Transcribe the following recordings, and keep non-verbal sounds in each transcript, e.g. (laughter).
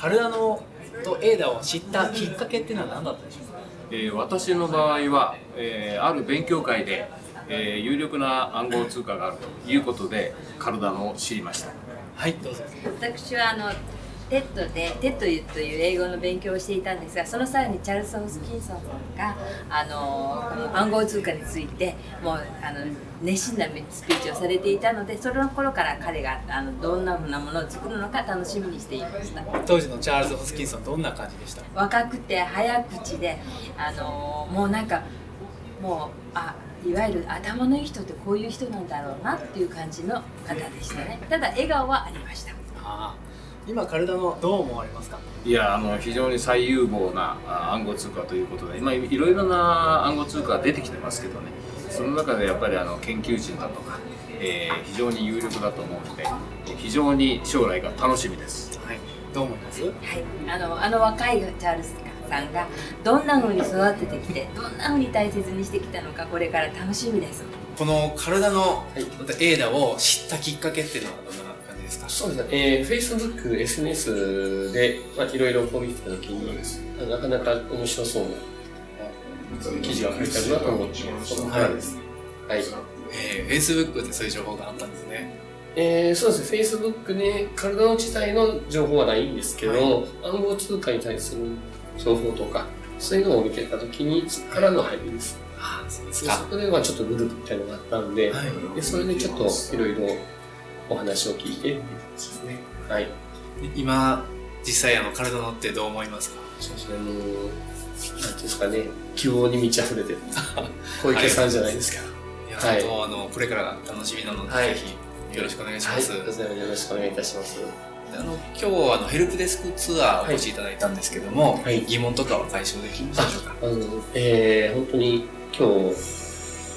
カルダノと ADA を知ったきっかけっていうのは何だったでしょうか、えー、私の場合は、えー、ある勉強会で、えー、有力な暗号通貨があるということでカルダノを知りました。はいどうぞ。私はあのテッドでテッドという英語の勉強をしていたんですがその際にチャールズ・ホスキンソンさんがあのこの暗号通貨についてもうあの熱心なスピーチをされていたのでその頃から彼があのどんなふうなものを作るのか楽しみにしていました。当時のチャールズ・ホスキンソンどんな感じでした？若くて早口であのもうなんかもうあいわゆる頭のいい人ってこういう人なんだろうなっていう感じの方でしたね。ただ笑顔はありました。あ今カルダノどう思われますか？いやあの非常に最有望な暗号通貨ということで今いろいろな暗号通貨が出てきてますけどねその中でやっぱりあの研究人だとか、えー、非常に有力だと思うので非常に将来が楽しみです。はい、どう思います？はい、あのあの若いチャールズさんがどんな風に育ててきてどんな風に大切にしてきたのかこれから楽しみです。この体の、はい、エーダを知ったきっかけっていうのはどんなそうですね、えー、Facebook、SNS で、まあ、いろいろこう見てたときに、なかなか面白そうな記事が書いてあるなと思って、そのからです。はい。えー、Facebook でそういう情報があったんですね。えー、そうですね、Facebook で体の自体の情報はないんですけど、はい、暗号通貨に対する情報とか、そういうのを見てたときに、からの入りです。あそうですか。そこではちょっとグループみたいなのがあったんで、はい、でそれでちょっといろいろお話を聞いて。っていうですね。はい。今、実際あの体のってどう思いますか？そうですね、もう、なんていうんですかね、希望に満ち溢れてる。(laughs) 小池さんじゃないですか。い。や、はい、本当あの、これからが楽しみなので、はい、ぜひよろしくお願いします。はい、よろしくお願いいたします。あの今日あのヘルプデスクツアーお越しいただいたんですけども、はい、疑問とかは解消できましたでしょうか？あの、えー、本当に今日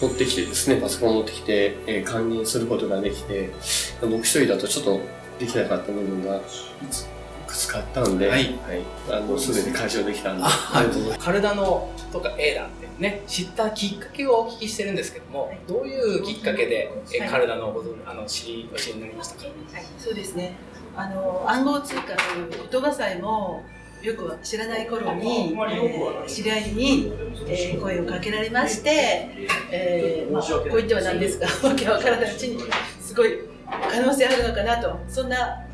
持ってきてですね、パソコンを持ってきて、えー、還元することができて、僕一人だとちょっとできなかった部分がいくつかあったので、はい、はい、あの、すべて解消できたんで。はい。カルダノとかエーダってね、知ったきっかけをお聞きしてるんですけども、どういうきっかけで、えカルダノをあの知り、教えになりましたか、はい、そうですね。あの、暗号通貨という言葉さえも、よく知らない頃に、えー、知り合いに、えー、声をかけられまして、えーまあ、こう言ってはなんですが、(laughs) わけわからないうちに、すごい可能性あるのかなと、そんな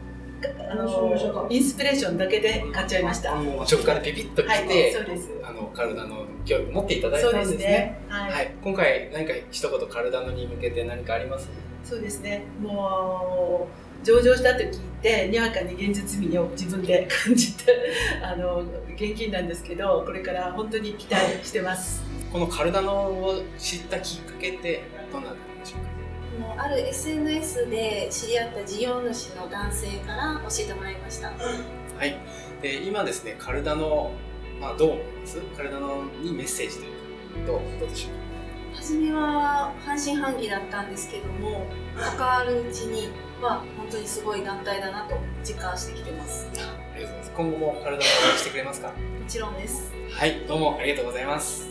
あのインスピレーションだけで買っちゃいました。直感ピピッと来て、はい、そうです。あの体の興味持っていただいたんですね。すね。はい、はい、今回何か一言体のに向けて何かあります？そうですね。もう上場したと聞いてにわかに現実味を自分で感じて (laughs) あの現金なんですけどこれから本当に期待してます。このカルダノを知ったきっかけってどんなでしょうか？ある SNS で知り合った事業主の男性から教えてもらいました。はい。で今ですねカルダノ、まあ、どう思います？カルダノにメッセージというかどうどうでしょうか？初めは半信半疑だったんですけども関わるうちには本当にすごい団体だなと実感してきてます。ありがとうございます。今後も体を応援してくれますか？もちろんです。はいどうもありがとうございます